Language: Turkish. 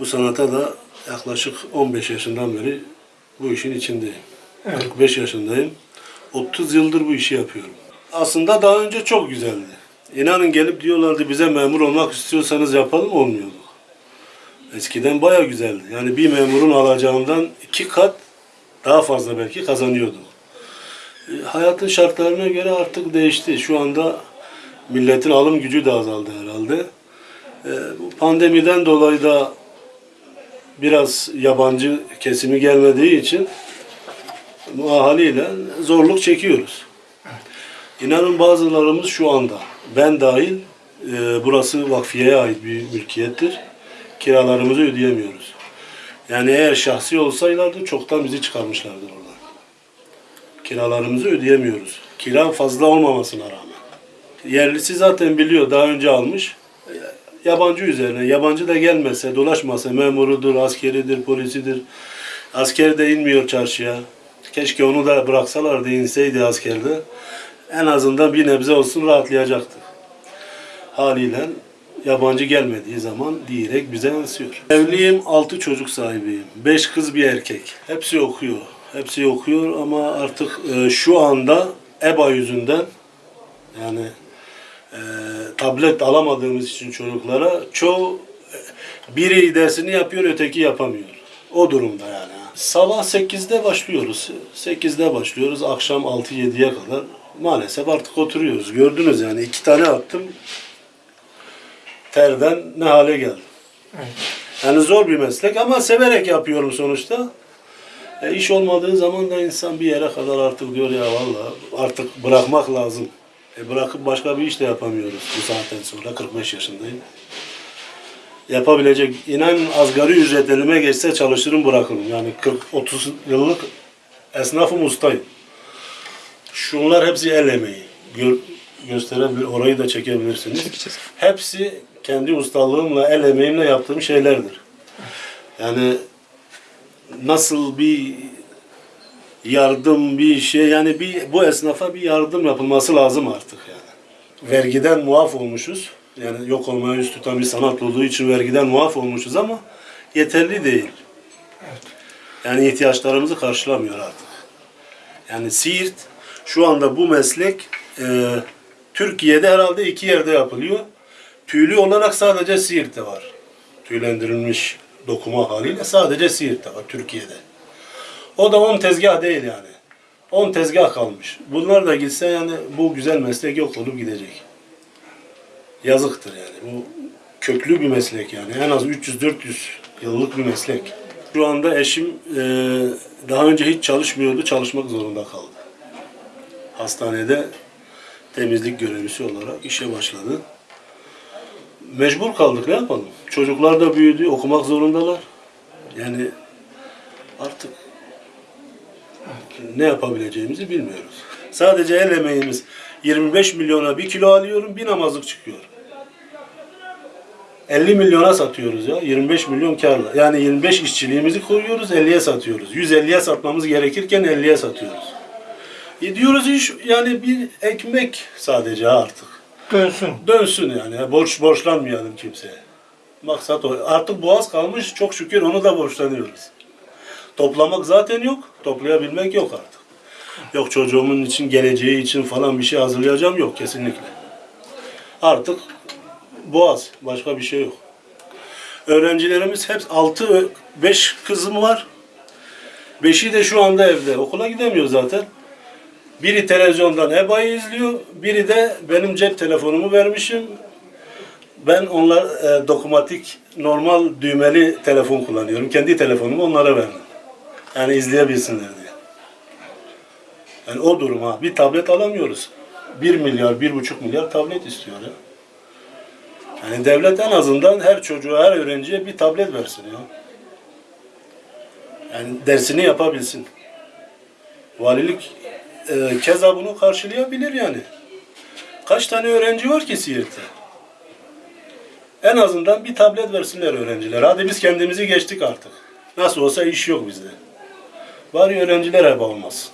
Bu sanata da yaklaşık 15 yaşından beri bu işin içindeyim. 45 yaşındayım. 30 yıldır bu işi yapıyorum. Aslında daha önce çok güzeldi. İnanın gelip diyorlardı bize memur olmak istiyorsanız yapalım olmuyordu. Eskiden baya güzeldi. Yani bir memurun alacağından iki kat daha fazla belki kazanıyordum. E, Hayatın şartlarına göre artık değişti. Şu anda milletin alım gücü de azaldı herhalde. E, bu pandemiden dolayı da biraz yabancı kesimi gelmediği için bu haliyle zorluk çekiyoruz. İnanın bazılarımız şu anda, ben dahil, e, burası vakfiyeye ait bir mülkiyettir. Kiralarımızı ödeyemiyoruz. Yani eğer şahsi olsaylardı çoktan bizi çıkarmışlardı oradan. Kiralarımızı ödeyemiyoruz. Kira fazla olmamasına rağmen. Yerlisi zaten biliyor, daha önce almış. Yabancı üzerine, yabancı da gelmese, dolaşmasa, memurudur, askeridir, polisidir. Asker de inmiyor çarşıya. Keşke onu da bıraksalardı, inseydi askerde. En azından bir nebze olsun rahatlayacaktı. Haliyle yabancı gelmediği zaman direkt bize yansıyor. Evliyim, altı çocuk sahibiyim. Beş kız bir erkek. Hepsi okuyor. Hepsi okuyor ama artık e, şu anda EBA yüzünden yani e, tablet alamadığımız için çocuklara çoğu e, biri dersini yapıyor, öteki yapamıyor. O durumda yani. Sabah 8'de başlıyoruz. 8'de başlıyoruz. Akşam 6-7'ye kadar maalesef artık oturuyoruz. Gördünüz yani iki tane attım. Terden ne hale geldim. Yani zor bir meslek ama severek yapıyorum sonuçta. E, iş olmadığı zaman da insan bir yere kadar artık diyor ya valla artık bırakmak lazım. E, bırakıp başka bir iş de yapamıyoruz bu saatten sonra. 45 yaşındayım. Yapabilecek, inan asgari ücret elime geçse çalışırım bırakırım. Yani 40-30 yıllık esnafım ustayım. Şunlar hepsi el emeği. Gör, gösterebilir, orayı da çekebilirsiniz. Hepsi kendi ustalığımla, el emeğimle yaptığım şeylerdir. Yani nasıl bir yardım bir şey yani bir bu esnafa bir yardım yapılması lazım artık yani. Vergiden muaf olmuşuz. Yani yok olmaya yüz tutan bir sanat olduğu için vergiden muaf olmuşuz ama yeterli değil. Yani ihtiyaçlarımızı karşılamıyor artık. Yani Siirt şu anda bu meslek e, Türkiye'de herhalde iki yerde yapılıyor. Tüylü olarak sadece Siirt'te var. Tüylendirilmiş dokuma haliyle sadece Siirt'te var Türkiye'de. O da 10 tezgah değil yani. 10 tezgah kalmış. Bunlar da gitse yani bu güzel meslek yok olup gidecek. Yazıktır yani. Bu köklü bir meslek yani. En az 300-400 yıllık bir meslek. Şu anda eşim e, daha önce hiç çalışmıyordu, çalışmak zorunda kaldı. Hastanede temizlik görevlisi olarak işe başladı. Mecbur kaldık ne yapalım? Çocuklar da büyüdü, okumak zorundalar. Yani artık ne yapabileceğimizi bilmiyoruz. Sadece el emeğimiz 25 milyona bir kilo alıyorum, bir namazlık çıkıyor. 50 milyona satıyoruz ya. 25 milyon karla. Yani 25 işçiliğimizi koyuyoruz, 50'ye satıyoruz. 150'ye satmamız gerekirken 50'ye satıyoruz. E diyoruz iş yani bir ekmek sadece artık. Dönsün. Dönsün yani. Borç borçlanmayalım kimseye. Maksat o. Artık boğaz kalmış çok şükür onu da borçlanıyoruz. Toplamak zaten yok. Toplayabilmek yok artık. Yok çocuğumun için, geleceği için falan bir şey hazırlayacağım yok kesinlikle. Artık boğaz. Başka bir şey yok. Öğrencilerimiz hep 6 5 kızım var. Beşi de şu anda evde. Okula gidemiyor zaten. Biri televizyondan EBA'yı izliyor, biri de benim cep telefonumu vermişim. Ben onlar e, dokunmatik, normal düğmeli telefon kullanıyorum. Kendi telefonumu onlara verdim. Yani izleyebilsinler diye. Yani o durum ha. Bir tablet alamıyoruz. 1 milyar, 1,5 milyar tablet istiyor ya. Yani devlet en azından her çocuğa, her öğrenciye bir tablet versin ya. Yani dersini yapabilsin. Valilik e, keza bunu karşılayabilir yani. Kaç tane öğrenci var ki Siirt'te? En azından bir tablet versinler öğrenciler. Hadi biz kendimizi geçtik artık. Nasıl olsa iş yok bizde. Bari öğrenciler heba olmasın.